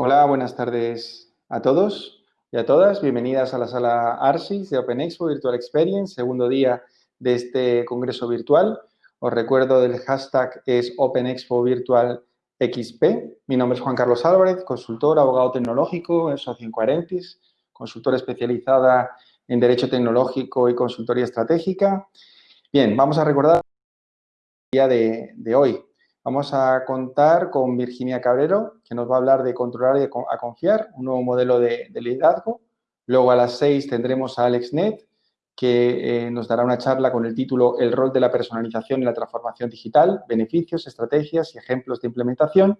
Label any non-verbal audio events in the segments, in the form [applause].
Hola, buenas tardes a todos y a todas. Bienvenidas a la sala ARSIS de Open Expo Virtual Experience, segundo día de este congreso virtual. Os recuerdo del hashtag es Open Expo Virtual XP. Mi nombre es Juan Carlos Álvarez, consultor, abogado tecnológico en Socio Incoherentis, consultora especializada en Derecho Tecnológico y Consultoría Estratégica. Bien, vamos a recordar el día de hoy. Vamos a contar con Virginia Cabrero, que nos va a hablar de controlar y a confiar, un nuevo modelo de, de liderazgo. Luego a las seis tendremos a Alex Net, que eh, nos dará una charla con el título El rol de la personalización y la transformación digital, beneficios, estrategias y ejemplos de implementación.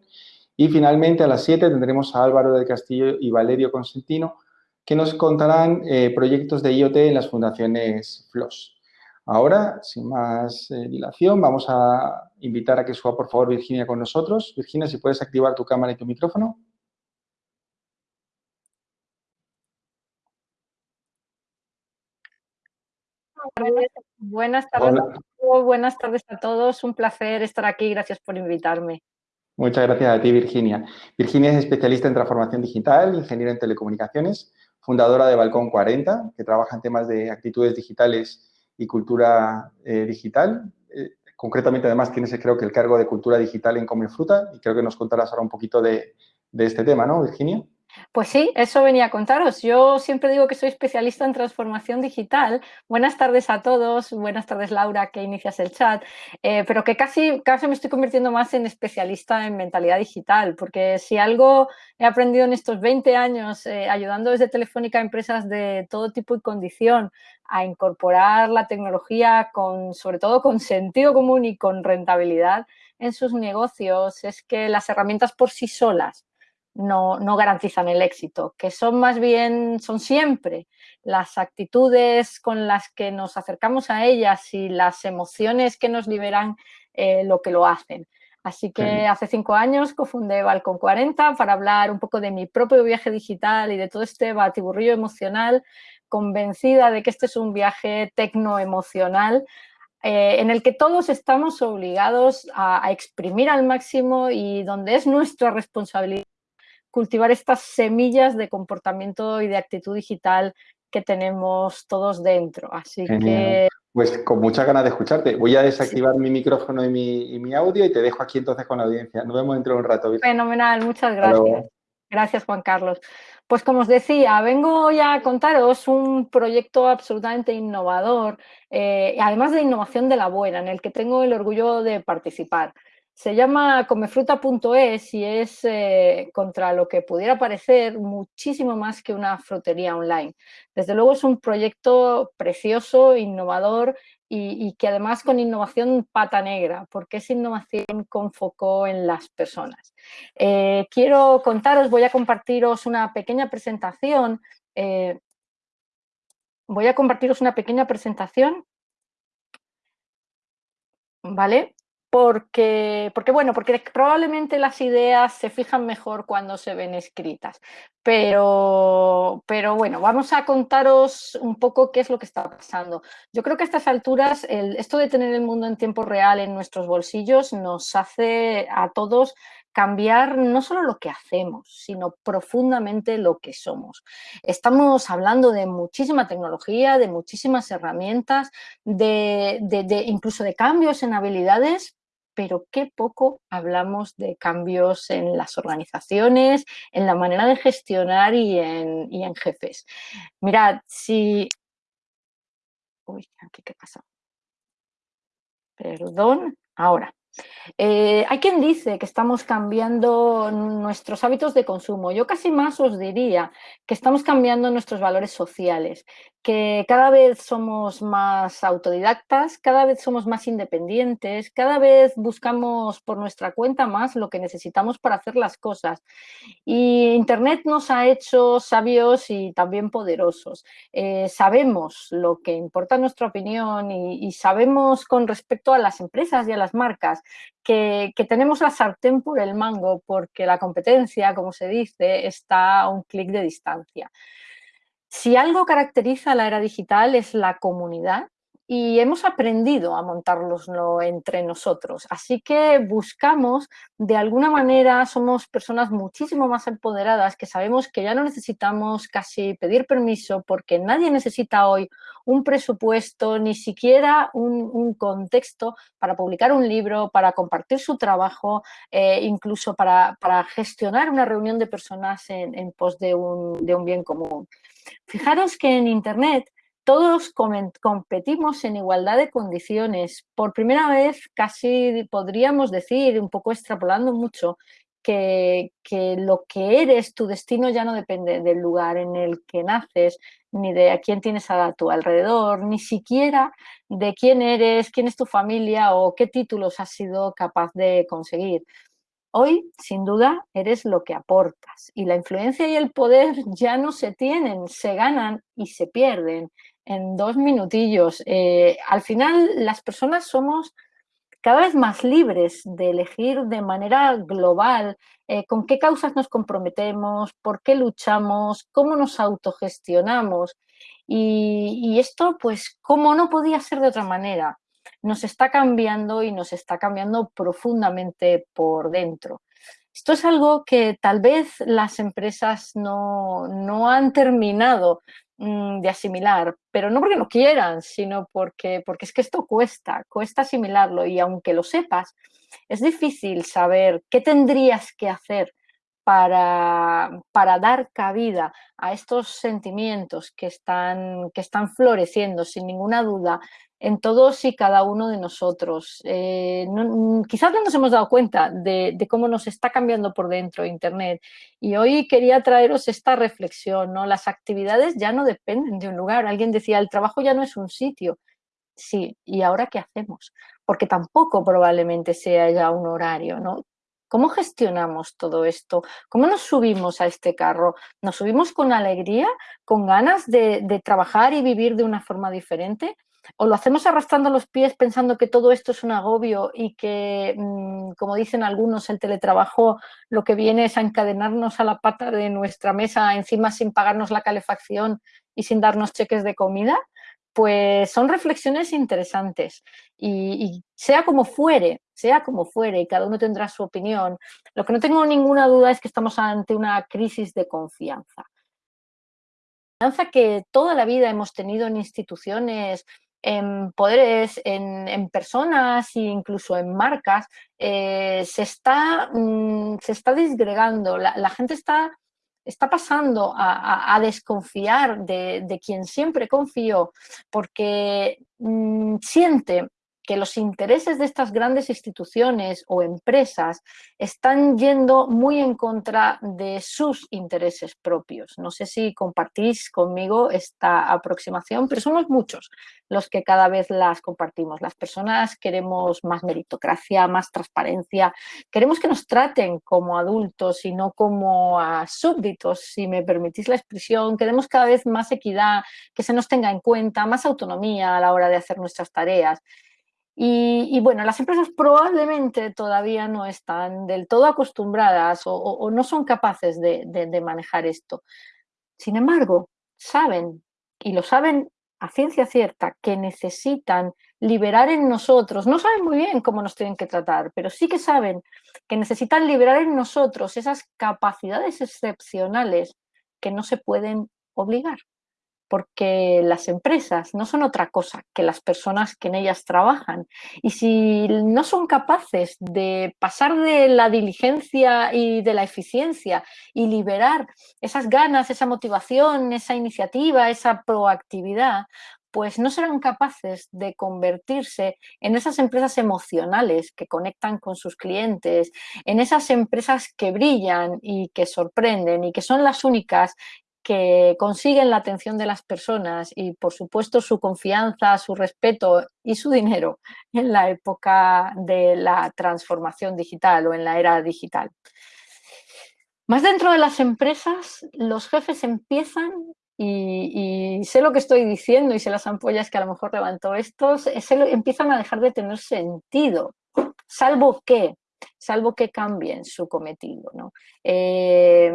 Y finalmente a las 7 tendremos a Álvaro del Castillo y Valerio Consentino, que nos contarán eh, proyectos de IoT en las fundaciones FLOS. Ahora, sin más eh, dilación, vamos a invitar a que suba por favor Virginia con nosotros. Virginia, si puedes activar tu cámara y tu micrófono. Buenas tardes, a buenas tardes a todos. Un placer estar aquí. Gracias por invitarme. Muchas gracias a ti, Virginia. Virginia es especialista en transformación digital, ingeniera en telecomunicaciones, fundadora de Balcón 40, que trabaja en temas de actitudes digitales y cultura eh, digital. Eh, concretamente, además, tienes, creo que, el cargo de cultura digital en Come Fruta y creo que nos contarás ahora un poquito de, de este tema, ¿no, Virginia? Pues sí, eso venía a contaros. Yo siempre digo que soy especialista en transformación digital. Buenas tardes a todos, buenas tardes Laura, que inicias el chat, eh, pero que casi, casi me estoy convirtiendo más en especialista en mentalidad digital, porque si algo he aprendido en estos 20 años eh, ayudando desde Telefónica a empresas de todo tipo y condición a incorporar la tecnología con, sobre todo con sentido común y con rentabilidad en sus negocios, es que las herramientas por sí solas no, no, garantizan el éxito, que son más bien, son siempre las actitudes con las que nos acercamos a ellas y las emociones que nos liberan eh, lo que lo hacen. Así que hace cinco años cofundé Balcón 40 para hablar un poco de mi propio viaje digital y de todo este batiburrillo emocional, convencida de que este es un viaje tecnoemocional eh, en el que todos estamos obligados a, a exprimir al máximo y donde es nuestra responsabilidad cultivar estas semillas de comportamiento y de actitud digital que tenemos todos dentro. Así que... Pues con muchas ganas de escucharte. Voy a desactivar mi micrófono y mi, y mi, audio y te dejo aquí entonces con la audiencia. Nos vemos dentro de un rato. Fenomenal, muchas gracias. Gracias, Juan Carlos. Pues como os decía, vengo ya a contaros un proyecto absolutamente innovador, eh, además de innovación de la buena, en el que tengo el orgullo de participar. Se llama comefruta.es y es eh, contra lo que pudiera parecer muchísimo más que una frutería online. Desde luego es un proyecto precioso, innovador y, que además con innovación pata negra, porque es innovación con foco en las personas. Eh, quiero contaros, voy a compartiros una pequeña presentación. Eh, voy a compartiros una pequeña presentación ¿vale? Porque, porque, bueno, porque probablemente las ideas se fijan mejor cuando se ven escritas. Pero, pero bueno, vamos a contaros un poco qué es lo que está pasando. Yo creo que a estas alturas esto de tener el mundo en tiempo real en nuestros bolsillos nos hace a todos cambiar no solo lo que hacemos, sino profundamente lo que somos. Estamos hablando de muchísima tecnología, de muchísimas herramientas, de, de incluso de cambios en habilidades, pero qué poco hablamos de cambios en las organizaciones, en la manera de gestionar y en, jefes. Mirad, si... Uy, aquí qué pasa. Perdón, ahora. Eh, hay quien dice que estamos cambiando nuestros hábitos de consumo. Yo casi más os diría que estamos cambiando nuestros valores sociales, que cada vez somos más autodidactas, cada vez somos más independientes, cada vez buscamos por nuestra cuenta más lo que necesitamos para hacer las cosas. Y Internet nos ha hecho sabios y también poderosos. Eh, sabemos lo que importa nuestra opinión y, y sabemos con respecto a las empresas y a las marcas que, tenemos la sartén por el mango porque la competencia, como se dice, está a un clic de distancia. Si algo caracteriza la era digital es la comunidad y hemos aprendido a montárnoslo entre nosotros. Así que buscamos, de alguna manera, somos personas muchísimo más empoderadas que sabemos que ya no necesitamos casi pedir permiso porque nadie necesita hoy un presupuesto, ni siquiera un, contexto para publicar un libro, para compartir su trabajo, eh, incluso para, gestionar una reunión de personas en, pos de un, de un bien común. Fijaros que en Internet todos competimos en igualdad de condiciones. Por primera vez, casi podríamos decir, un poco extrapolando mucho, que, lo que eres, tu destino ya no depende del lugar en el que naces, ni de a quién tienes a tu alrededor, ni siquiera de quién eres, quién es tu familia o qué títulos has sido capaz de conseguir. Hoy, sin duda, eres lo que aportas y la influencia y el poder [laughs] ya no se tienen, se ganan y se pierden en dos minutillos. Eh, al final, las personas somos cada vez más libres de elegir de manera global eh, con qué causas nos comprometemos, por qué luchamos, cómo nos autogestionamos. Y, y esto, pues, ¿cómo no podía ser de otra manera? Nos está cambiando y nos está cambiando profundamente por dentro. Esto es algo que tal vez las empresas no, no han terminado Mm, de asimilar, pero no porque no quieran, sino porque, porque es que esto cuesta, cuesta asimilarlo y aunque lo sepas, es difícil saber qué tendrías que hacer para, para, dar cabida a estos sentimientos que están, que están floreciendo sin ninguna duda en todos y cada uno de nosotros. Eh, mm, quizás no nos hemos dado cuenta de, cómo nos está cambiando por dentro Internet y hoy quería traeros esta reflexión. ¿no? Las actividades ya no dependen de un lugar. Alguien decía, el trabajo ya no es un sitio. Sí, ¿y ahora qué hacemos? Porque tampoco probablemente sea ya un horario, ¿no? ¿Cómo gestionamos todo esto? ¿Cómo nos subimos a este carro? ¿Nos subimos con alegría, con ganas de, trabajar y vivir de una forma diferente? o lo hacemos arrastrando los pies pensando que todo esto es un agobio y que, mm, como dicen algunos, el teletrabajo lo que viene es a encadenarnos a la pata de nuestra mesa encima sin pagarnos la calefacción y sin darnos cheques de comida, pues son reflexiones interesantes y, sea como fuere, sea como fuere y cada uno tendrá su opinión, lo que no tengo ninguna duda es que estamos ante una crisis de confianza. Confianza que toda la vida hemos tenido en instituciones en poderes, en, personas e incluso en marcas, eh, se, está, mm, se está disgregando. La, gente está, está pasando a, desconfiar de, quien siempre confió porque mm, siente que los intereses de estas grandes instituciones o empresas están yendo muy en contra de sus intereses propios. No sé si compartís conmigo esta aproximación, pero somos muchos los que cada vez las compartimos. Las personas queremos más meritocracia, más transparencia, queremos que nos traten como adultos y no como súbditos, si me permitís la expresión, queremos cada vez más equidad, que se nos tenga en cuenta, más autonomía a la hora de hacer nuestras tareas. Y, bueno, las empresas probablemente todavía no están del todo acostumbradas o, no son capaces de, manejar esto. Sin embargo, saben, y lo saben a ciencia cierta, que necesitan liberar en nosotros, no saben muy bien cómo nos tienen que tratar, pero sí que saben que necesitan liberar en nosotros esas capacidades excepcionales que no se pueden obligar porque las empresas no son otra cosa que las personas que en ellas trabajan. Y si no son capaces de pasar de la diligencia y de la eficiencia y liberar esas ganas, esa motivación, esa iniciativa, esa proactividad, pues no serán capaces de convertirse en esas empresas emocionales que conectan con sus clientes, en esas empresas que brillan y que sorprenden y que son las únicas que consiguen la atención de las personas y, por supuesto, su confianza, su respeto y su dinero en la época de la transformación digital o en la era digital. Más dentro de las empresas, los jefes empiezan, y, sé lo que estoy diciendo y sé las ampollas que a lo mejor levantó estos, empiezan a dejar de tener sentido, salvo que salvo que cambien su cometido. ¿no? Eh,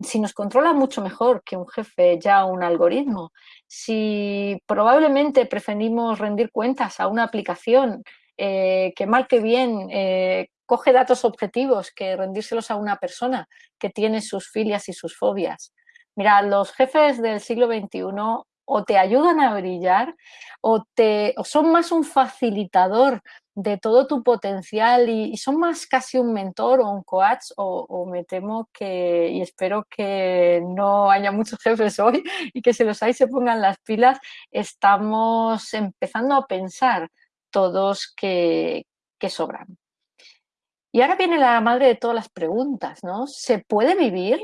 si nos controla mucho mejor que un jefe ya un algoritmo, si probablemente preferimos rendir cuentas a una aplicación eh, que mal que bien eh, coge datos objetivos que rendírselos a una persona que tiene sus filias y sus fobias. Mira, los jefes del siglo XXI o te ayudan a brillar o, te, son más un facilitador de todo tu potencial y, son más casi un mentor o un coach o, me temo que y espero que no haya muchos [laughs] jefes hoy y que se los hay se pongan las pilas, estamos empezando a pensar todos que, que sobran. Y ahora viene la madre de todas las preguntas, ¿no? ¿Se puede vivir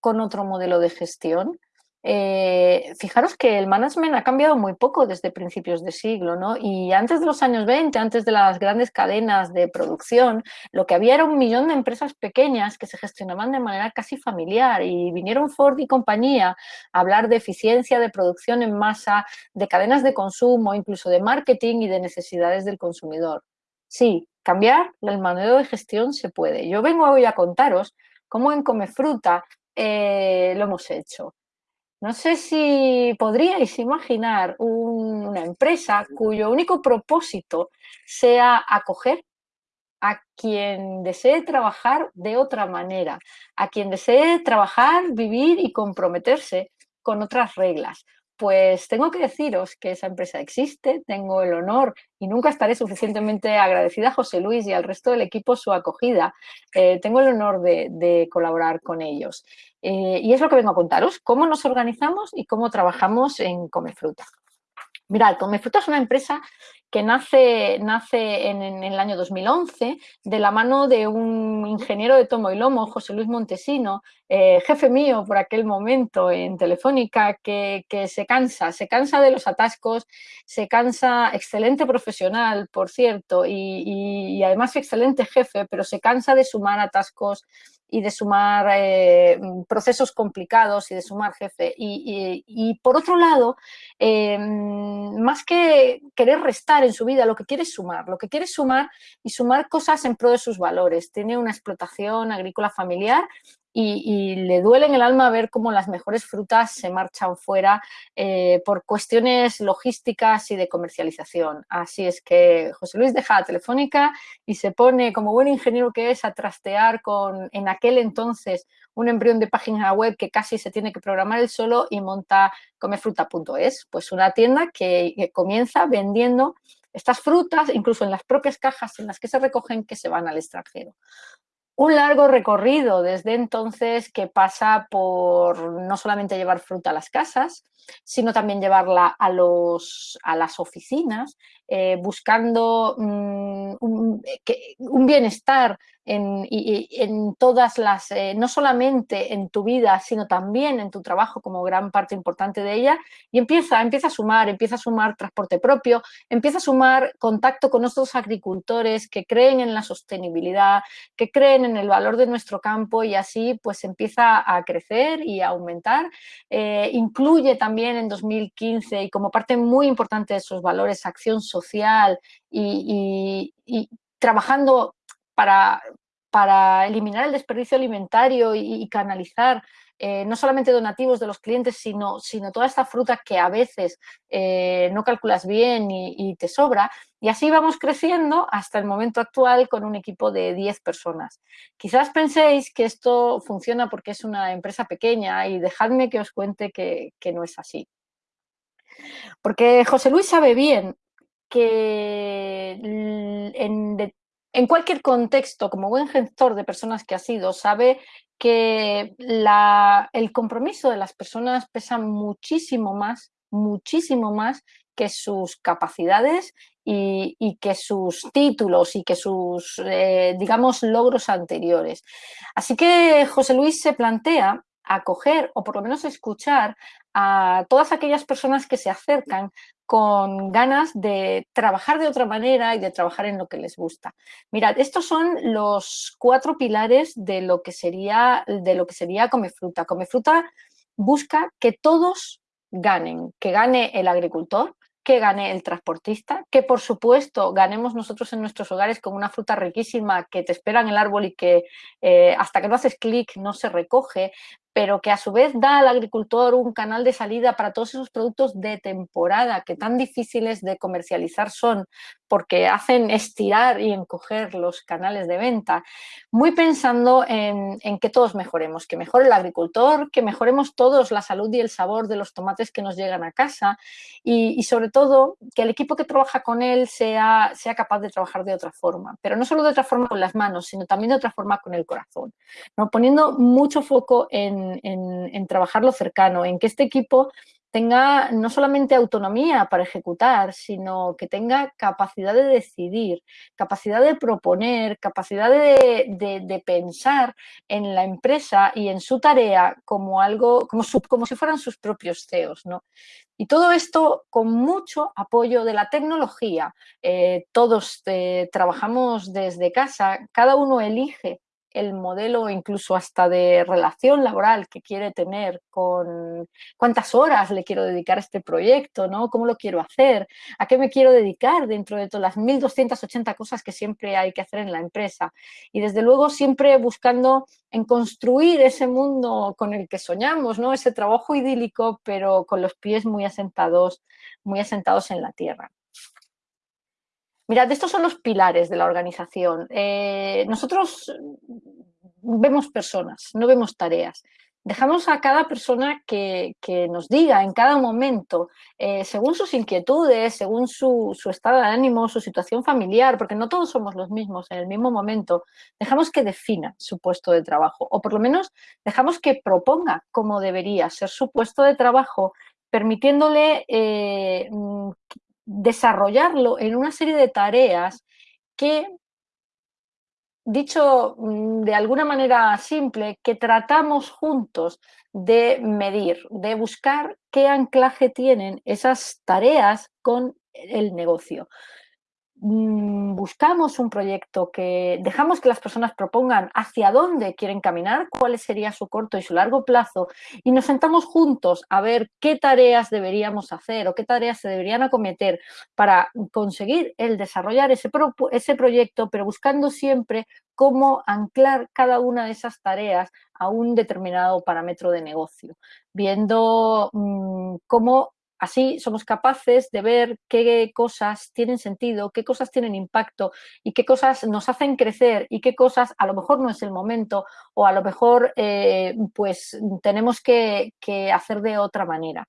con otro modelo de gestión? Eh, fijaros que el management ha cambiado muy poco desde principios de siglo, ¿no? Y antes de los años 20, antes de las grandes cadenas de producción, lo que había era un millón de empresas pequeñas que se gestionaban de manera casi familiar y vinieron Ford y compañía a hablar de eficiencia de producción en masa, de cadenas de consumo, incluso de marketing y de necesidades del consumidor. Sí, cambiar el modelo de gestión se puede. Yo vengo hoy a contaros cómo en Comefruta eh, lo hemos hecho. No sé si podríais imaginar una empresa cuyo único propósito sea acoger a quien desee trabajar de otra manera, a quien desee trabajar, vivir y comprometerse con otras reglas pues tengo que deciros que esa empresa existe, tengo el honor y nunca estaré suficientemente agradecida a José Luis y al resto del equipo su acogida. Eh, tengo el honor de, colaborar con ellos. Eh, y es lo que vengo a contaros, cómo nos organizamos y cómo trabajamos en Comefruta. Mirad, Comefruta es una empresa que nace, nace en, el año 2011 de la mano de un ingeniero de tomo y lomo, José Luis Montesino, eh, jefe mío por aquel momento en Telefónica, que, se cansa, se cansa de los atascos, se cansa, excelente profesional, por cierto, y, y además excelente jefe, pero se cansa de sumar atascos y de sumar eh, procesos complicados y de sumar jefe. Y, por otro lado, eh, más que querer restar en su vida, lo que quiere es sumar, lo que quiere es sumar y sumar cosas en pro de sus valores. Tiene una explotación agrícola familiar y, le duele en el alma ver cómo las mejores frutas se marchan fuera eh, por cuestiones logísticas y de comercialización. Así es que José Luis deja la telefónica y se pone, como buen ingeniero que es, a trastear con, en aquel entonces, un embrión de página web que casi se tiene que programar él solo y monta comefruta.es, pues una tienda que comienza vendiendo estas frutas, incluso en las propias cajas en las que se recogen, que se van al extranjero un largo recorrido desde entonces que pasa por no solamente llevar fruta a las casas, sino también llevarla a, los, a las oficinas, eh, buscando mm, un, bienestar en, en todas las, eh, no solamente en tu vida, sino también en tu trabajo como gran parte importante de ella, y empieza, empieza a sumar, empieza a sumar transporte propio, empieza a sumar contacto con otros agricultores que creen en la sostenibilidad, que creen en el valor de nuestro campo y así pues empieza a crecer y a aumentar. Eh, incluye también en 2015 y como parte muy importante de sus valores acción social y, trabajando para, para, eliminar el desperdicio alimentario y, canalizar eh, no solamente donativos de los clientes, sino, sino toda esta fruta que a veces eh, no calculas bien y, te sobra. Y así vamos creciendo hasta el momento actual con un equipo de 10 personas. Quizás penséis que esto funciona porque es una empresa pequeña y dejadme que os cuente que no es así. Porque José Luis sabe bien que en, cualquier contexto, como buen gestor de personas que ha sido, sabe que el compromiso de las personas pesa muchísimo más, muchísimo más que sus capacidades y, que sus títulos y que sus, eh, digamos, logros anteriores. Así que José Luis se plantea acoger o por lo menos escuchar a todas aquellas personas que se acercan con ganas de trabajar de otra manera y de trabajar en lo que les gusta. Mirad, estos son los cuatro pilares de lo que sería, de lo que sería Comefruta. Comefruta busca que todos ganen, que gane el agricultor, que gane el transportista, que por supuesto ganemos nosotros en nuestros hogares con una fruta riquísima que te espera en el árbol y que eh, hasta que no haces clic no se recoge, pero que a su vez da al agricultor un canal de salida para todos esos productos de temporada que tan difíciles de comercializar son porque hacen estirar y encoger los canales de venta, muy pensando en, que todos mejoremos, que mejore el agricultor, que mejoremos todos la salud y el sabor de los tomates que nos llegan a casa y, sobre todo que el equipo que trabaja con él sea, sea capaz de trabajar de otra forma, pero no solo de otra forma con las manos, sino también de otra forma con el corazón, poniendo mucho foco en en, trabajar lo cercano, en que este equipo tenga no solamente autonomía para ejecutar, sino que tenga capacidad de decidir, capacidad de proponer, capacidad de, pensar en la empresa y en su tarea como algo, como, como si fueran sus propios CEOs. ¿no? Y todo esto con mucho apoyo de la tecnología. Eh, todos eh, trabajamos desde casa, cada uno elige el modelo incluso hasta de relación laboral que quiere tener con cuántas horas le quiero dedicar a este proyecto, ¿no? ¿Cómo lo quiero hacer? ¿A qué me quiero dedicar dentro de todas las 1.280 cosas que siempre hay que hacer en la empresa? Y desde luego siempre buscando en construir ese mundo con el que soñamos, ¿no? Ese trabajo idílico, pero con los pies muy asentados, muy asentados en la tierra. Mirad, estos son los pilares de la organización. Eh, nosotros vemos personas, no vemos tareas. Dejamos a cada persona que, nos diga en cada momento, eh, según sus inquietudes, según su, estado de ánimo, su situación familiar, porque no todos somos los mismos en el mismo momento, dejamos que defina su puesto de trabajo, o por lo menos dejamos que proponga cómo debería ser su puesto de trabajo, permitiéndole eh, desarrollarlo en una serie de tareas que, dicho mm, de alguna manera simple, que tratamos juntos de medir, de buscar qué anclaje tienen esas tareas con el negocio. Mm, buscamos un proyecto que dejamos que las personas propongan hacia dónde quieren caminar, cuál sería su corto y su largo plazo y nos sentamos juntos a ver qué tareas deberíamos hacer o qué tareas se deberían acometer para conseguir el desarrollar ese, ese proyecto, pero buscando siempre cómo anclar cada una de esas tareas a un determinado parámetro de negocio, viendo mm, cómo Así somos capaces de ver qué cosas tienen sentido, qué cosas tienen impacto y qué cosas nos hacen crecer y qué cosas a lo mejor no es el momento o a lo mejor eh, pues tenemos que, hacer de otra manera.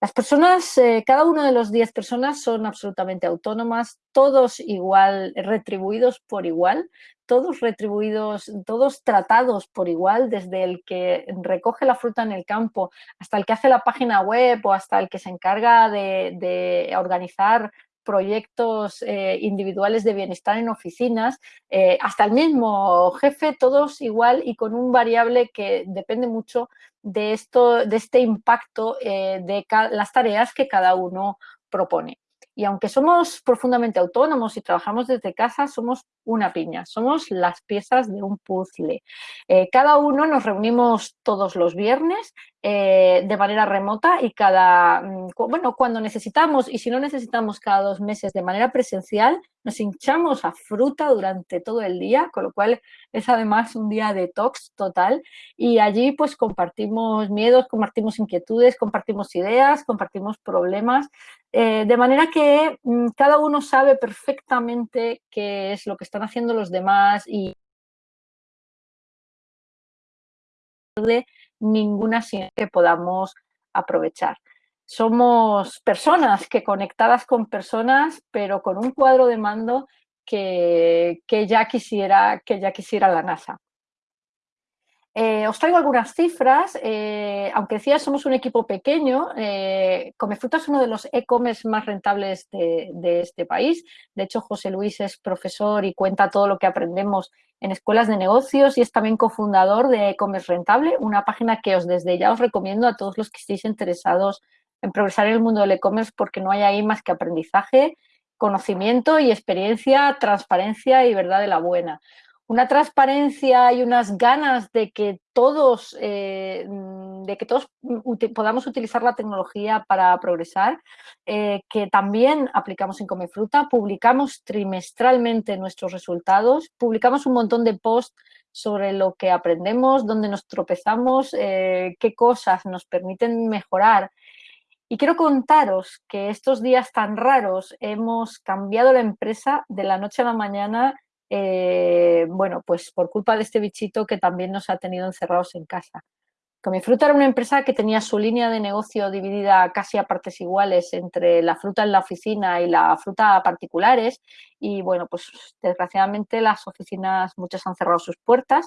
Las personas, eh, cada uno de los 10 personas son absolutamente autónomas, todos igual, retribuidos por igual, todos retribuidos, todos tratados por igual, desde el que recoge la fruta en el campo hasta el que hace la página web o hasta el que se encarga de, organizar proyectos eh, individuales de bienestar en oficinas, eh, hasta el mismo jefe, todos igual y con un variable que depende mucho de, esto, de este impacto eh, de las tareas que cada uno propone. Y aunque somos profundamente autónomos y trabajamos desde casa, somos una piña, somos las piezas de un puzzle. Eh, cada uno nos reunimos todos los viernes eh, de manera remota y cada, mm, bueno, cuando necesitamos y si no necesitamos cada dos meses de manera presencial, nos hinchamos a fruta durante todo el día, con lo cual es además un día de detox total. Y allí pues compartimos miedos, compartimos inquietudes, compartimos ideas, compartimos problemas, eh, de manera que mm, cada uno sabe perfectamente qué es lo que están haciendo los demás y ninguna que podamos aprovechar. Somos personas que conectadas con personas, pero con un cuadro de mando que, que ya, quisiera, que ya quisiera la NASA. Eh, os traigo algunas cifras, eh, aunque decía somos un equipo pequeño, eh, Comefruta es uno de los e-commerce más rentables de, este país. De hecho, José Luis es profesor y cuenta todo lo que aprendemos en escuelas de negocios y es también cofundador de e-commerce rentable, una página que os desde ya os recomiendo a todos los que estéis interesados en progresar en el mundo del e-commerce porque no hay ahí más que aprendizaje, conocimiento y experiencia, transparencia y verdad de la buena una transparencia y unas ganas de que todos eh, mm, de que todos podamos utilizar la tecnología para progresar, eh, que también aplicamos en Comefruta, publicamos trimestralmente nuestros resultados, publicamos un montón de posts sobre lo que aprendemos, dónde nos tropezamos, eh, qué cosas nos permiten mejorar. Y quiero contaros que estos días tan raros hemos cambiado la empresa de la noche a la mañana eh, bueno, pues por culpa de este bichito que también nos ha tenido encerrados en casa. Comifruta era una empresa que tenía su línea de negocio dividida casi a partes iguales entre la fruta en la oficina y la fruta a particulares y bueno, pues desgraciadamente las oficinas muchas han cerrado sus puertas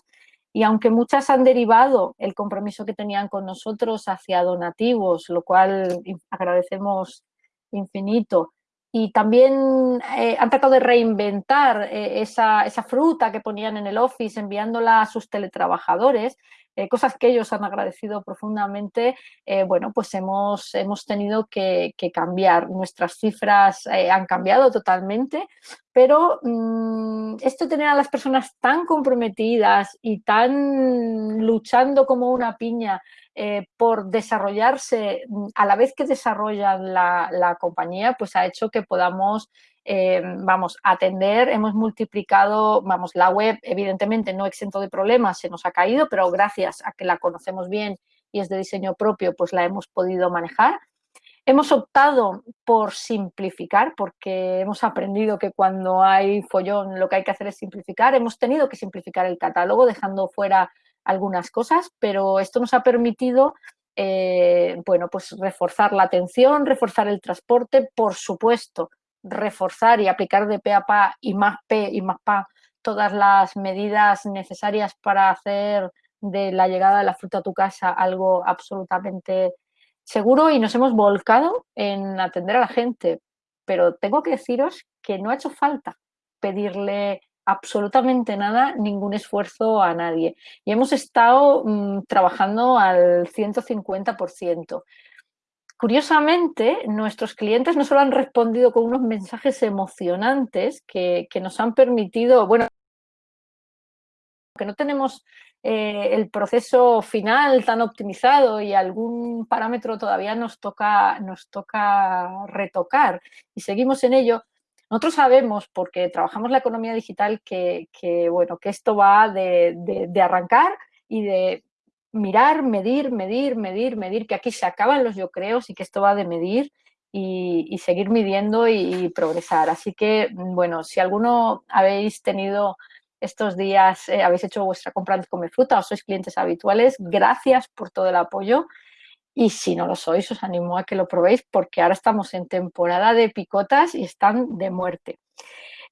y aunque muchas han derivado el compromiso que tenían con nosotros hacia donativos, lo cual agradecemos infinito, y también eh, han tratado de reinventar eh, esa, esa, fruta que ponían en el office enviándola a sus teletrabajadores, eh, cosas que ellos han agradecido profundamente, bueno, pues hemos, hemos tenido que, cambiar. Nuestras cifras han cambiado totalmente, pero mm, esto tener a las personas tan comprometidas y tan luchando como una piña eh, por desarrollarse mm, a la vez que desarrollan la, compañía, pues ha hecho que podamos, eh, vamos, atender, hemos multiplicado, vamos, la web evidentemente no exento de problemas, se nos ha caído, pero gracias a que la conocemos bien y es de diseño propio, pues la hemos podido manejar. Hemos optado por simplificar porque hemos aprendido que cuando hay follón lo que hay que hacer es simplificar. Hemos tenido que simplificar el catálogo dejando fuera algunas cosas, pero esto nos ha permitido eh, bueno, pues reforzar la atención, reforzar el transporte, por supuesto, reforzar y aplicar de P a PA y más P y más PA todas las medidas necesarias para hacer de la llegada de la fruta a tu casa algo absolutamente seguro y nos hemos volcado en atender a la gente, pero tengo que deciros que no ha hecho falta pedirle absolutamente nada, ningún esfuerzo a nadie. Y hemos estado mm, trabajando al 150%. Curiosamente, nuestros clientes no solo han respondido con unos mensajes emocionantes que, nos han permitido, bueno, que no tenemos eh, el proceso final tan optimizado y algún parámetro todavía nos toca, nos toca retocar y seguimos en ello, nosotros sabemos, porque trabajamos la economía digital, que, bueno, que esto va de, arrancar y de mirar, medir, medir, medir, medir, que aquí se acaban los yo creo y que esto va de medir y, seguir midiendo y, progresar. Así que, bueno, si alguno habéis tenido estos días, eh, habéis hecho vuestra compra de Come Fruta o sois clientes habituales, gracias por todo el apoyo. Y si no lo sois, os animo a que lo probéis porque ahora estamos en temporada de picotas y están de muerte.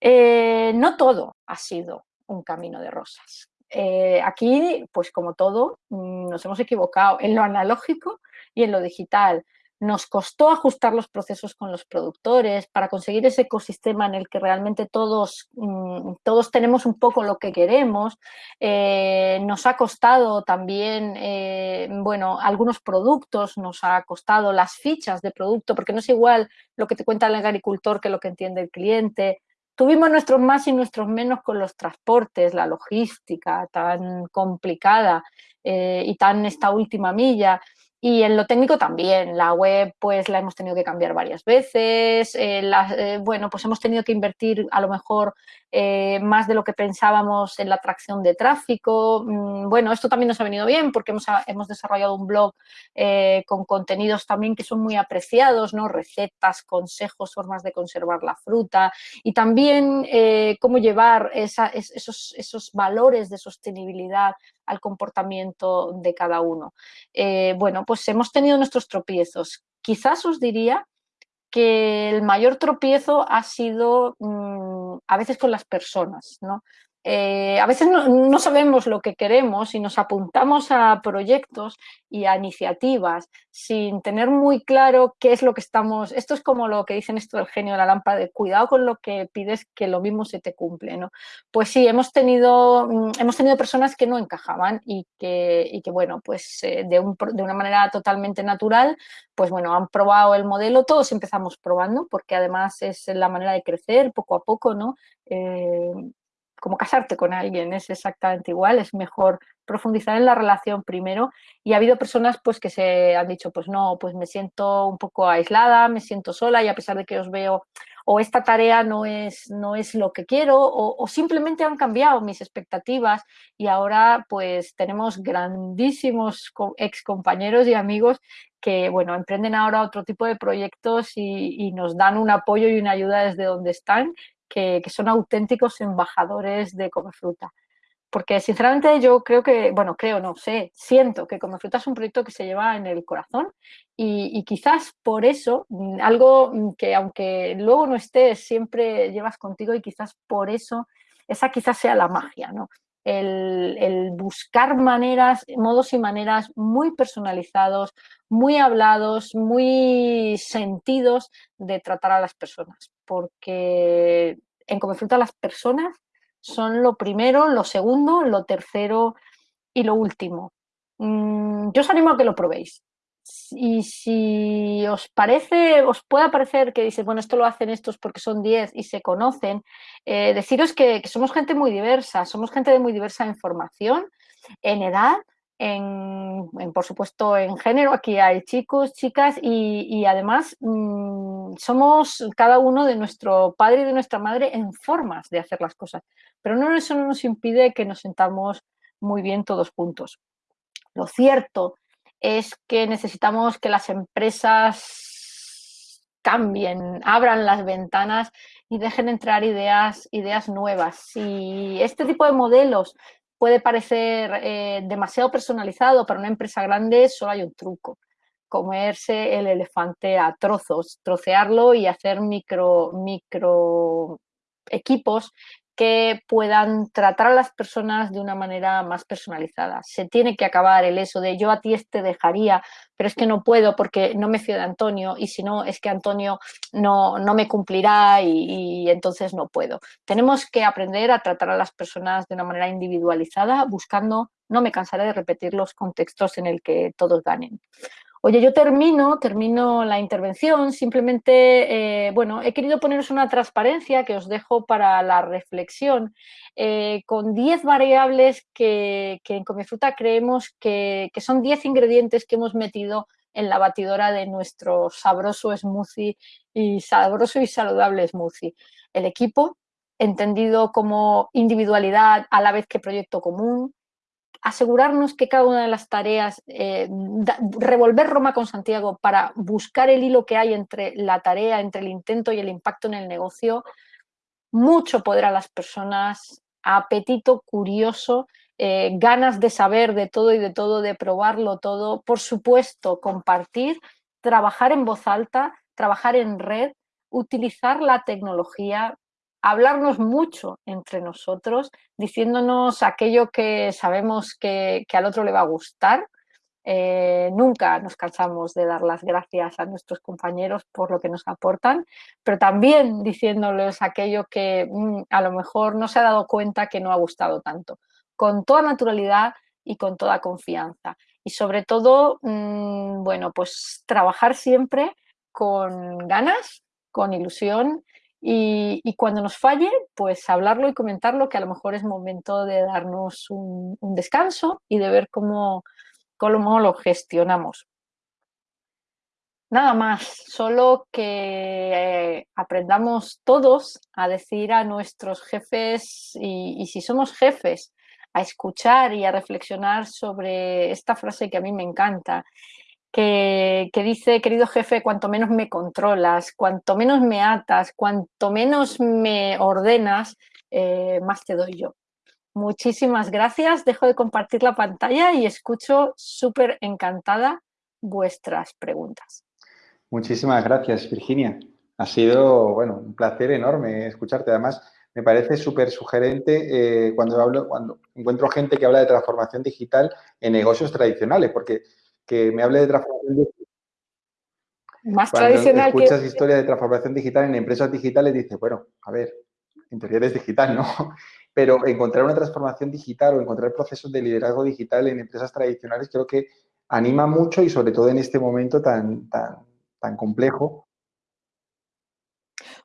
Eh, no todo ha sido un camino de rosas. Eh, aquí, pues como todo, mm, nos hemos equivocado en lo analógico y en lo digital. Nos costó ajustar los procesos con los productores para conseguir ese ecosistema en el que realmente todos, mm, todos tenemos un poco lo que queremos. Eh, nos ha costado también, eh, bueno, algunos productos, nos ha costado las fichas de producto, porque no es igual lo que te cuenta el agricultor que lo que entiende el cliente. Tuvimos nuestros más y nuestros menos con los transportes, la logística tan complicada eh, y tan esta última milla. Y en lo técnico también, la web pues la hemos tenido que cambiar varias veces, eh, eh, bueno, pues hemos tenido que invertir a lo mejor eh, más de lo que pensábamos en la atracción de tráfico. Mm, bueno, esto también nos ha venido bien porque hemos, hemos desarrollado un blog con contenidos también que son muy apreciados, ¿no? Recetas, consejos, formas de conservar la fruta y también cómo llevar esos, esos valores de sostenibilidad al comportamiento de cada uno. Eh, bueno, pues hemos tenido nuestros tropiezos. Quizás os diría que el mayor tropiezo ha sido mm, a veces con las personas, ¿no? Eh, a veces no, sabemos lo que queremos y nos apuntamos a proyectos y a iniciativas sin tener muy claro qué es lo que estamos... Esto es como lo que dicen esto del genio de la lámpara, de cuidado con lo que pides que lo mismo se te cumple. ¿no? Pues sí, hemos tenido, mm, hemos tenido personas que no encajaban y que, bueno, pues eh, de, de, una manera totalmente natural, pues bueno, han probado el modelo, todos empezamos probando porque además es la manera de crecer poco a poco, ¿no? Eh, como casarte con alguien, es exactamente igual, es mejor profundizar en la relación primero. Y ha habido personas pues que se han dicho pues no, pues me siento un poco aislada, me siento sola y a pesar de que os veo o esta tarea no es, no es lo que quiero o, simplemente han cambiado mis expectativas. Y ahora pues tenemos grandísimos ex compañeros y amigos que bueno, emprenden ahora otro tipo de proyectos y, y nos dan un apoyo y una ayuda desde donde están que, son auténticos embajadores de Come Fruta. Porque sinceramente yo creo que, bueno, creo, no sé, siento que Come Fruta es un proyecto que se lleva en el corazón y, quizás por eso, mm, algo mm, que aunque luego no estés, siempre llevas contigo y quizás por eso, esa quizás sea la magia, ¿no? El, buscar maneras, modos y maneras muy personalizados, muy hablados, muy sentidos de tratar a las personas porque en Come Fruta las personas son lo primero, lo segundo, lo tercero y lo último. Mm, yo os animo a que lo probéis. Y si os parece, os puede parecer que dices, bueno, esto lo hacen estos porque son 10 y se conocen, eh, deciros que, que, somos gente muy diversa, somos gente de muy diversa en formación, en edad, en, por supuesto, en género. Aquí hay chicos, chicas y, además mm, somos cada uno de nuestro padre y de nuestra madre en formas de hacer las cosas. Pero no, eso no nos impide que nos sentamos muy bien todos juntos. Lo cierto es que necesitamos que las empresas cambien, abran las ventanas y dejen entrar ideas, ideas nuevas. Si este tipo de modelos puede parecer eh, demasiado personalizado para una empresa grande, solo hay un truco. Comerse el elefante a trozos, trocearlo y hacer micro, micro equipos que puedan tratar a las personas de una manera más personalizada. Se tiene que acabar el eso de yo a ti este dejaría, pero es que no puedo porque no me fío de Antonio y si no es que Antonio no, no me cumplirá y, y entonces no puedo. Tenemos que aprender a tratar a las personas de una manera individualizada buscando, no me cansaré de repetir los contextos en el que todos ganen. Oye, yo termino, termino la intervención, simplemente, eh, bueno, he querido poneros una transparencia que os dejo para la reflexión, eh, con 10 variables que, en Comefruta creemos que, que son 10 ingredientes que hemos metido en la batidora de nuestro sabroso smoothie y sabroso y saludable smoothie. El equipo, entendido como individualidad a la vez que proyecto común, asegurarnos que cada una de las tareas, eh, revolver Roma con Santiago para buscar el hilo que hay entre la tarea, entre el intento y el impacto en el negocio, mucho poder a las personas, apetito curioso, eh, ganas de saber de todo y de todo, de probarlo todo, por supuesto, compartir, trabajar en voz alta, trabajar en red, utilizar la tecnología, hablarnos mucho entre nosotros, diciéndonos aquello que sabemos que, al otro le va a gustar. Eh, nunca nos cansamos de dar las gracias a nuestros compañeros por lo que nos aportan, pero también diciéndoles aquello que mm, a lo mejor no se ha dado cuenta que no ha gustado tanto, con toda naturalidad y con toda confianza. Y sobre todo, mm, bueno, pues trabajar siempre con ganas, con ilusión y, cuando nos falle, pues hablarlo y comentarlo, que a lo mejor es momento de darnos un, descanso y de ver cómo, cómo lo gestionamos. Nada más, solo que eh, aprendamos todos a decir a nuestros jefes y, si somos jefes, a escuchar y a reflexionar sobre esta frase que a mí me encanta que, dice, querido jefe, cuanto menos me controlas, cuanto menos me atas, cuanto menos me ordenas, eh, más te doy yo. Muchísimas gracias, dejo de compartir la pantalla y escucho súper encantada vuestras preguntas. Muchísimas gracias, Virginia. Ha sido, bueno, un placer enorme escucharte. Además, me parece súper sugerente eh, cuando hablo, cuando encuentro gente que habla de transformación digital en negocios tradicionales, porque que me hable de transformación digital. Más tradicional escuchas historias de transformación digital en empresas digitales, dices, bueno, a ver, en teoría eres digital, ¿no? [laughs] Pero encontrar una transformación digital o encontrar procesos de liderazgo digital en empresas tradicionales creo que anima mucho y sobre todo en este momento tan, tan, tan complejo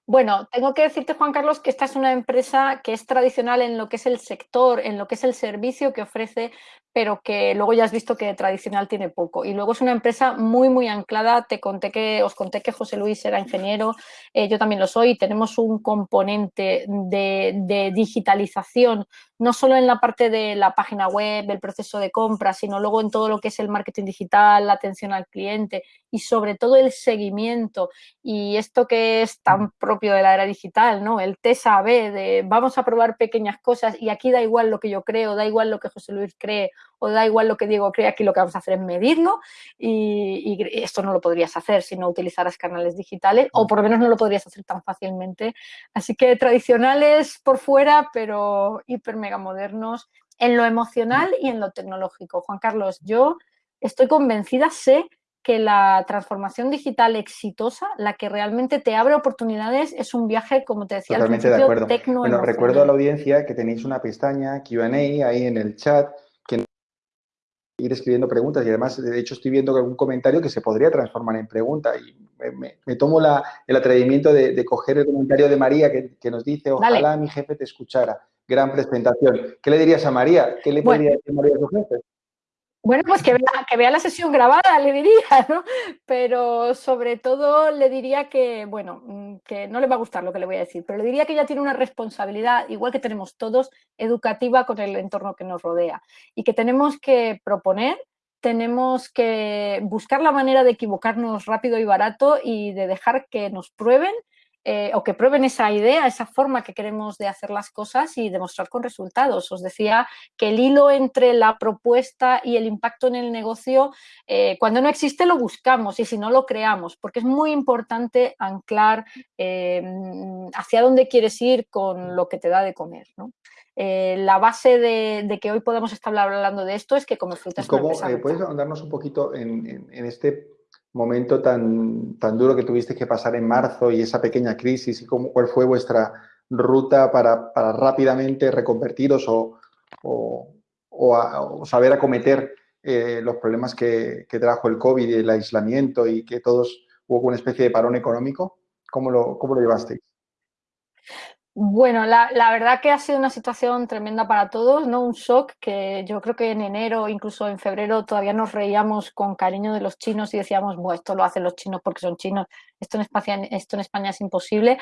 Bueno, tengo que decirte, Juan Carlos, que esta es una empresa que es tradicional en lo que es el sector, en lo que es el servicio que ofrece, pero que luego ya has visto que tradicional tiene poco. Y luego es una empresa muy, muy anclada. Te conté que, os conté que José Luis era ingeniero, eh, yo también lo soy. Tenemos un componente de, digitalización, no solo en la parte de la página web, el proceso de compra, sino luego en todo lo que es el marketing digital, la atención al cliente y sobre todo el seguimiento. Y esto que es tan propio de la era digital, ¿no? El TSAB de vamos a probar pequeñas cosas y aquí da igual lo que yo creo, da igual lo que José Luis cree o da igual lo que Diego cree, aquí lo que vamos a hacer es medirlo y, esto no lo podrías hacer si no utilizaras canales digitales o por lo menos no lo podrías hacer tan fácilmente. Así que tradicionales por fuera, pero hiper mega modernos en lo emocional y en lo tecnológico. Juan Carlos, yo estoy convencida, sé que la transformación digital exitosa, la que realmente te abre oportunidades, es un viaje, como te decía Totalmente al principio, de acuerdo. Bueno, recuerdo a la audiencia que tenéis una pestaña Q&A ahí en el chat ir escribiendo preguntas y además, de hecho, estoy viendo algún comentario que se podría transformar en pregunta y me, tomo el atrevimiento de, coger el comentario de María que, nos dice, ojalá mi jefe te escuchara. Gran presentación. ¿Qué le dirías a María? ¿Qué le podría decir María a su jefe? Bueno, pues que vea, que vea la sesión grabada, le diría, [laughs] ¿no? Pero sobre todo le diría que, bueno, mm, que no le va a gustar lo que le voy a decir, pero le diría que ella tiene una responsabilidad, igual que tenemos todos, educativa con el entorno que nos rodea y que tenemos que proponer, tenemos que buscar la manera de equivocarnos rápido y barato y de dejar que nos prueben eh, o que prueben esa idea, esa forma que queremos de hacer las cosas y demostrar con resultados. Os decía que el hilo entre la propuesta y el impacto en el negocio, eh, cuando no existe lo buscamos y si no lo creamos, porque es muy importante anclar eh, hacia dónde quieres ir con lo que te da de comer. la base de, que hoy podamos estar hablando de esto es que como frutas... ¿Cómo, ¿Puedes darnos un poquito en, en este momento tan, tan duro que tuviste que pasar en marzo y esa pequeña crisis y cómo, cuál fue vuestra ruta para, rápidamente reconvertiros o, o, saber acometer eh, los problemas que, que, trajo el COVID el aislamiento y que todos hubo una especie de parón económico. ¿Cómo lo, cómo lo llevasteis? Bueno, la, verdad que ha sido una situación tremenda para todos, ¿no? Un shock que yo creo que en enero, incluso en febrero, todavía nos reíamos con cariño de los chinos y decíamos, bueno, esto lo hacen los chinos porque son chinos, esto en España, esto en España es imposible.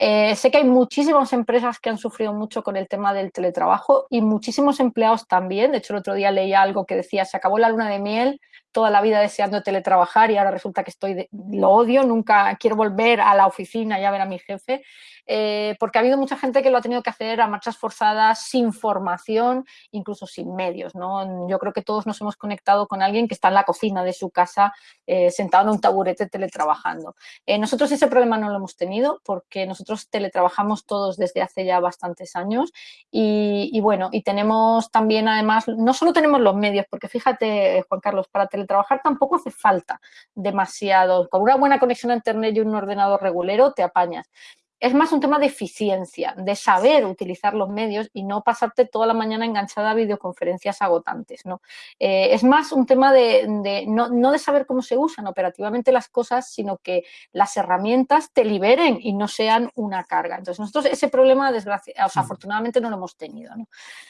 Eh, sé que hay muchísimas empresas que han sufrido mucho con el tema del teletrabajo y muchísimos empleados también. De hecho, el otro día leía algo que decía, se acabó la luna de miel, toda la vida deseando teletrabajar y ahora resulta que estoy lo odio, nunca quiero volver a la oficina y a ver a mi jefe, eh, porque ha habido mucha gente que lo ha tenido que hacer a marchas forzadas, sin formación, incluso sin medios. ¿no? Yo creo que todos nos hemos conectado con alguien que está en la cocina de su casa, eh, sentado en un taburete teletrabajando. Eh, nosotros ese problema no lo hemos tenido porque nosotros teletrabajamos todos desde hace ya bastantes años y, y bueno, y tenemos también además, no solo tenemos los medios, porque fíjate Juan Carlos, para teletrabajar trabajar tampoco hace falta demasiado. Con una buena conexión a internet y un ordenador regulero te apañas es más un tema de eficiencia, de saber utilizar los medios y no pasarte toda la mañana enganchada a videoconferencias agotantes. ¿no? Eh, es más un tema de, no, de saber cómo se usan operativamente las cosas, sino que las herramientas te liberen y no sean una carga. Entonces, nosotros ese problema, desgracia, mm. afortunadamente, no lo hemos tenido.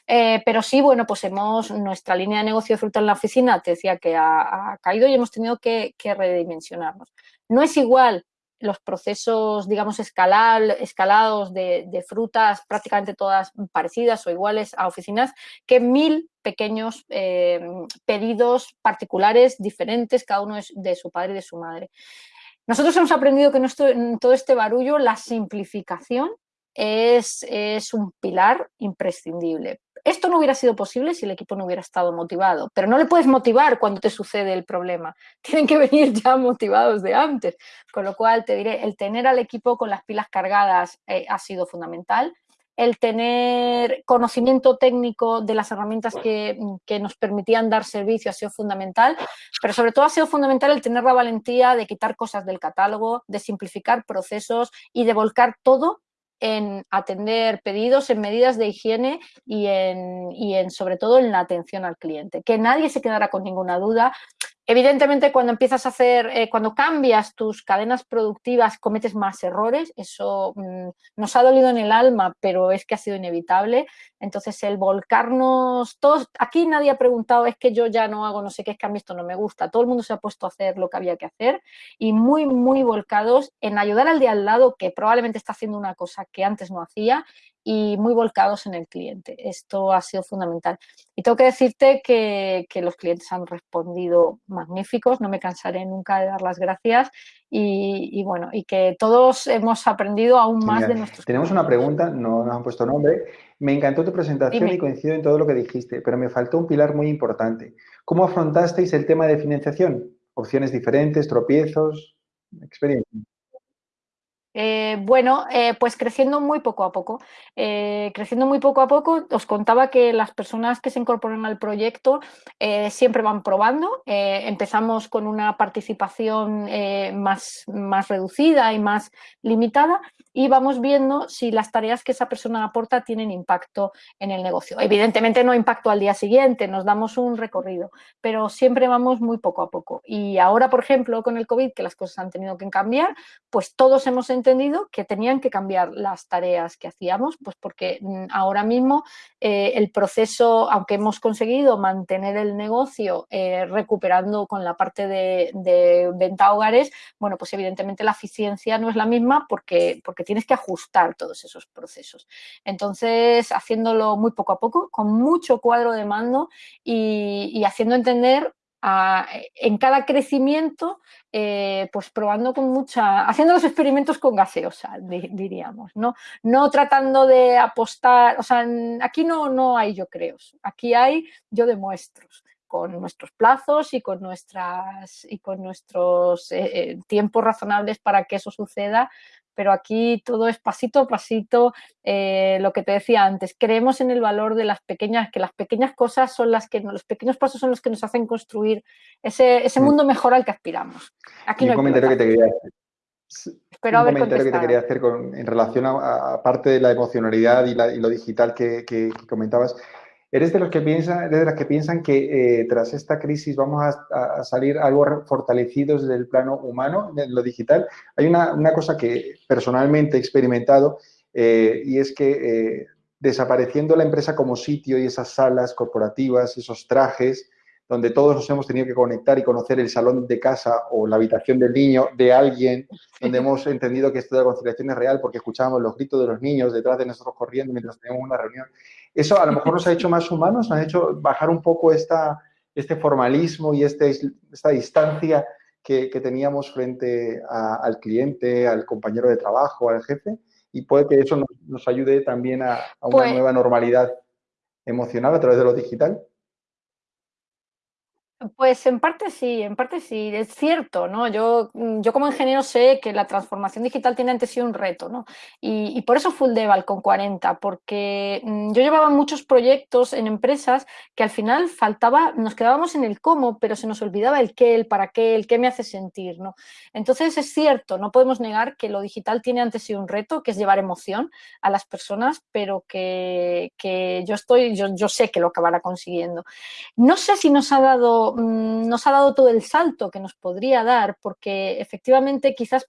Eh, pero sí, bueno, pues hemos, nuestra línea de negocio de fruta en la oficina, te decía que ha, caído y hemos tenido que, que redimensionarnos. No es igual los procesos, digamos, escalados de, frutas prácticamente todas parecidas o iguales a oficinas, que mil pequeños eh, pedidos particulares diferentes, cada uno es de su padre y de su madre. Nosotros hemos aprendido que en todo este barullo la simplificación es, es un pilar imprescindible. Esto no hubiera sido posible si el equipo no hubiera estado motivado, pero no le puedes motivar cuando te sucede el problema. [laughs] Tienen que venir ya motivados de antes. Con lo cual, te diré, el tener al equipo con las pilas cargadas eh, ha sido fundamental. El tener conocimiento técnico de las herramientas que, que, nos permitían dar servicio ha sido fundamental, pero sobre todo ha sido fundamental el tener la valentía de quitar cosas del catálogo, de simplificar procesos y de volcar todo en atender pedidos, en medidas de higiene y en, y en, sobre todo en la atención al cliente. Que nadie se quedara con ninguna duda. Evidentemente, cuando empiezas a hacer, eh, cuando cambias tus cadenas productivas, cometes más errores. Eso mm, nos ha dolido en el alma, pero es que ha sido inevitable. Entonces, el volcarnos, todos, aquí nadie ha preguntado, es que yo ya no hago no sé qué, es que a mí esto no me gusta. Todo el mundo se ha puesto a hacer lo que había que hacer y muy, muy volcados en ayudar al de al lado, que probablemente está haciendo una cosa que antes no hacía, y muy volcados en el cliente. Esto ha sido fundamental. Y tengo que decirte que, los clientes han respondido magníficos, no me cansaré nunca de dar las gracias y, bueno, y que todos hemos aprendido aún más de nuestros Tenemos una pregunta, no nos han puesto nombre. Me encantó tu presentación y coincido en todo lo que dijiste, pero me faltó un pilar muy importante. ¿Cómo afrontasteis el tema de financiación? Opciones diferentes, tropiezos, experiencia. Eh, bueno, eh, pues creciendo muy poco a poco. Eh, creciendo muy poco a poco, os contaba que las personas que se incorporan al proyecto siempre van probando. empezamos con una participación más, más reducida y más limitada y vamos viendo si las tareas que esa persona aporta tienen impacto en el negocio. Evidentemente no impacto al día siguiente, nos damos un recorrido, pero siempre vamos muy poco a poco. Y ahora, por ejemplo, con el COVID, que las cosas han tenido que cambiar, pues todos hemos entendido que tenían que cambiar las tareas que hacíamos, pues porque mm, ahora mismo eh, el proceso, aunque hemos conseguido mantener el negocio eh, recuperando con la parte de, venta a hogares, bueno, pues evidentemente la eficiencia no es la misma porque, porque tienes que ajustar todos esos procesos. Entonces, haciéndolo muy poco a poco, con mucho cuadro de mando y haciendo entender en cada crecimiento, eh, pues probando con mucha, haciendo los experimentos con gaseosa, diríamos, ¿no? No tratando de apostar, o sea, aquí no, no hay yo creo, aquí hay yo demuestro con nuestros plazos y con, nuestras, y con nuestros eh, eh, tiempos razonables para que eso suceda, pero aquí todo es pasito a pasito, eh, lo que te decía antes, creemos en el valor de las pequeñas, que las pequeñas cosas son las que, los pequeños pasos son los que nos hacen construir ese, ese mm. mundo mejor al que aspiramos. Aquí un comentario que te quería hacer. un comentario que te quería hacer en relación a, parte de la emocionalidad y, lo digital que, que comentabas. ¿Eres de los que piensan, de las que piensan que eh, tras esta crisis vamos a, salir algo fortalecidos desde el plano humano, en lo digital? Hay una, cosa que personalmente he experimentado eh, y es que eh, desapareciendo la empresa como sitio y esas salas corporativas, esos trajes, donde todos nos hemos tenido que conectar y conocer el salón de casa o la habitación del niño de alguien, donde hemos entendido que esto de la conciliación es real porque escuchábamos los gritos de los niños detrás de nosotros corriendo mientras teníamos una reunión. Eso a lo mejor nos ha hecho más humanos, nos ha hecho bajar un poco esta, este formalismo y este, esta distancia que, teníamos frente al cliente, al compañero de trabajo, al jefe, y puede que eso nos, ayude también a, a una pues nueva normalidad emocional a través de lo digital. Pues en parte sí, en parte sí, es cierto, ¿no? Yo, mm, yo como ingeniero sé que la transformación digital tiene ante sí un reto, ¿no? Y, por eso Full Deval con 40, porque mm, yo llevaba muchos proyectos en empresas que al final faltaba, nos quedábamos en el cómo, pero se nos olvidaba el qué, el para qué, el qué me hace sentir, ¿no? Entonces es cierto, no podemos negar que lo digital tiene ante sí un reto, que es llevar emoción a las personas, pero que, que yo estoy, yo, yo sé que lo acabará consiguiendo. No sé si nos ha dado Mm, nos ha dado todo el salto que nos podría dar, porque efectivamente quizás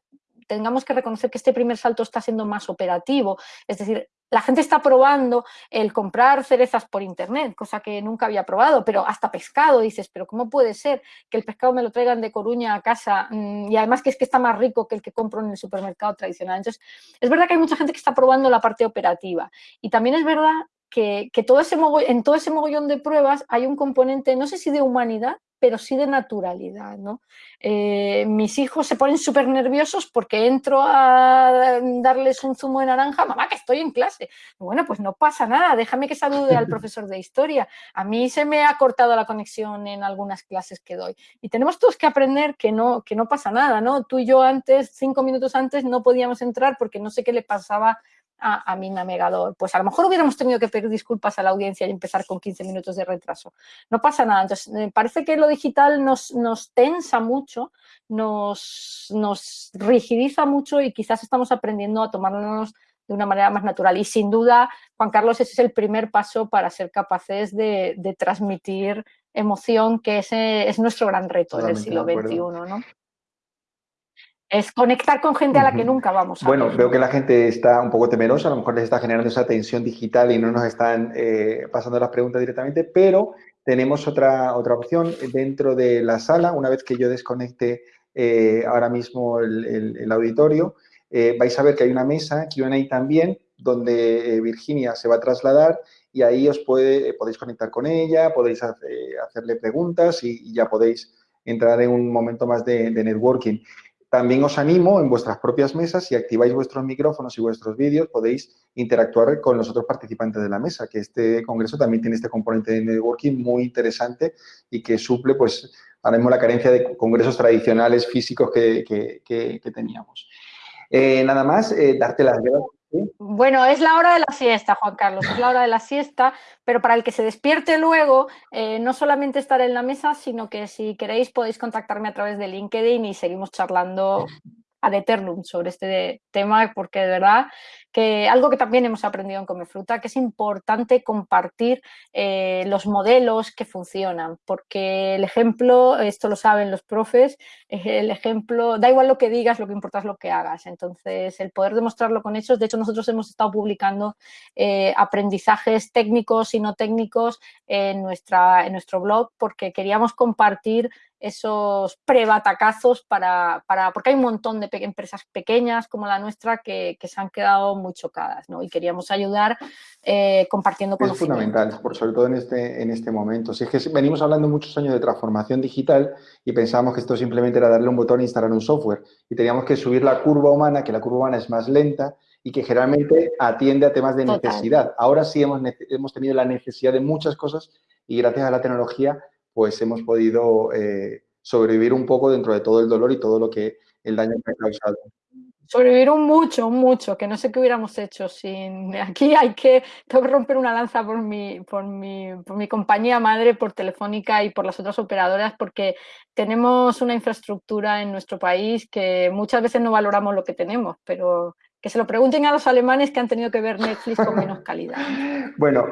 tengamos que reconocer que este primer salto está siendo más operativo, es decir, la gente está probando el comprar cerezas por internet, cosa que nunca había probado, pero hasta pescado, dices, pero ¿cómo puede ser que el pescado me lo traigan de Coruña a casa mm, y además que es que está más rico que el que compro en el supermercado tradicional? Entonces, es verdad que hay mucha gente que está probando la parte operativa y también es verdad que, todo ese en todo ese mogollón de pruebas hay un componente, no sé si de humanidad, pero sí de naturalidad. ¿no? Eh, mis hijos se ponen súper nerviosos porque entro a darles un zumo de naranja, mamá, que estoy en clase. Bueno, pues no pasa nada, déjame que salude al [laughs] profesor de historia. A mí se me ha cortado la conexión en algunas clases que doy. Y tenemos todos que aprender que no, que no pasa nada, ¿no? Tú y yo antes, cinco minutos antes, no podíamos entrar porque no sé qué le pasaba a, mi navegador. Pues a lo mejor hubiéramos tenido que pedir disculpas a la audiencia y empezar con 15 minutos de retraso. No pasa nada. Entonces, me parece que lo digital nos, nos tensa mucho, nos, nos rigidiza mucho y quizás estamos aprendiendo a tomarnos de una manera más natural. Y sin duda, Juan Carlos, ese es el primer paso para ser capaces de, transmitir emoción, que ese es nuestro gran reto en el siglo XXI, ¿no? Es conectar con gente a la que nunca vamos a Bueno, veo que la gente está un poco temerosa, a lo mejor les está generando esa tensión digital y no nos están eh, pasando las preguntas directamente, pero tenemos otra, otra opción dentro de la sala, una vez que yo desconecte eh, ahora mismo el, auditorio, eh, vais a ver que hay una mesa, Q&A también, donde Virginia se va a trasladar y ahí os puede, podéis conectar con ella, podéis hacerle preguntas y, ya podéis entrar en un momento más de networking. También os animo en vuestras propias mesas, si activáis vuestros micrófonos y vuestros vídeos, podéis interactuar con los otros participantes de la mesa, que este congreso también tiene este componente de networking muy interesante y que suple, pues, ahora mismo la carencia de congresos tradicionales físicos que, teníamos. Eh, nada más, eh, darte las gracias. Bueno, es la hora de la siesta, Juan Carlos, es la hora de la siesta, pero para el que se despierte luego, eh, no solamente estar en la mesa, sino que si queréis podéis contactarme a través de LinkedIn y seguimos charlando ad eternum sobre este tema, porque de verdad que algo que también hemos aprendido en Comefruta, que es importante compartir eh, los modelos que funcionan, porque el ejemplo, esto lo saben los profes, el ejemplo, da igual lo que digas, lo que importa es lo que hagas. Entonces, el poder demostrarlo con hechos, de hecho nosotros hemos estado publicando eh, aprendizajes técnicos y no técnicos en, nuestra, en nuestro blog, porque queríamos compartir esos prebatacazos para, para, porque hay un montón de empresas pequeñas como la nuestra que, que se han quedado muy chocadas, ¿no? Y queríamos ayudar eh, compartiendo Es fundamental, por sobre todo en este, en este momento. Si es que venimos hablando muchos años de transformación digital y pensábamos que esto simplemente era darle un botón e instalar un software y teníamos que subir la curva humana, que la curva humana es más lenta y que generalmente atiende a temas de necesidad. Ahora sí hemos, hemos tenido la necesidad de muchas cosas y gracias a la tecnología pues hemos podido eh, sobrevivir un poco dentro de todo el dolor y todo lo que el daño que ha causado. Sobrevivieron mucho, mucho, que no sé qué hubiéramos hecho sin... [laughs] Aquí hay que, tengo que romper una lanza por mi, por, mi, por mi compañía madre, por Telefónica y por las otras operadoras, porque tenemos una infraestructura en nuestro país que muchas veces no valoramos lo que tenemos, pero que se lo pregunten a los alemanes que han tenido que ver Netflix con menos calidad. [laughs] bueno,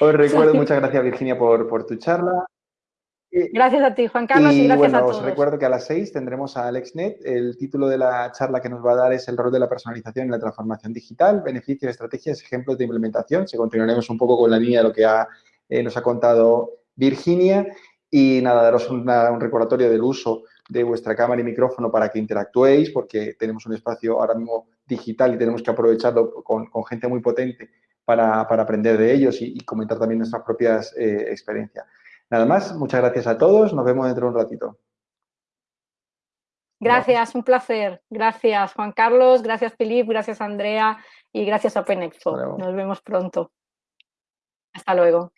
os recuerdo, muchas gracias Virginia por, por tu charla. Gracias a ti, Juan Carlos, y, gracias a todos. Os recuerdo que a las seis tendremos a AlexNet. El título de la charla que nos va a dar es el rol de la personalización en la transformación digital, beneficios, estrategias, ejemplos de implementación. Se continuaremos un poco con la línea de lo que eh, nos ha contado Virginia. Y nada, daros un recordatorio del uso de vuestra cámara y micrófono para que interactuéis, porque tenemos un espacio ahora mismo digital y tenemos que aprovecharlo con, gente muy potente para, aprender de ellos y, comentar también nuestras propias eh, experiencias. Nada más, muchas gracias a todos, nos vemos dentro de un ratito. Gracias, un placer. Gracias, Juan Carlos, gracias, Filip, gracias, Andrea y gracias a Open Expo. Nos vemos pronto. Hasta luego.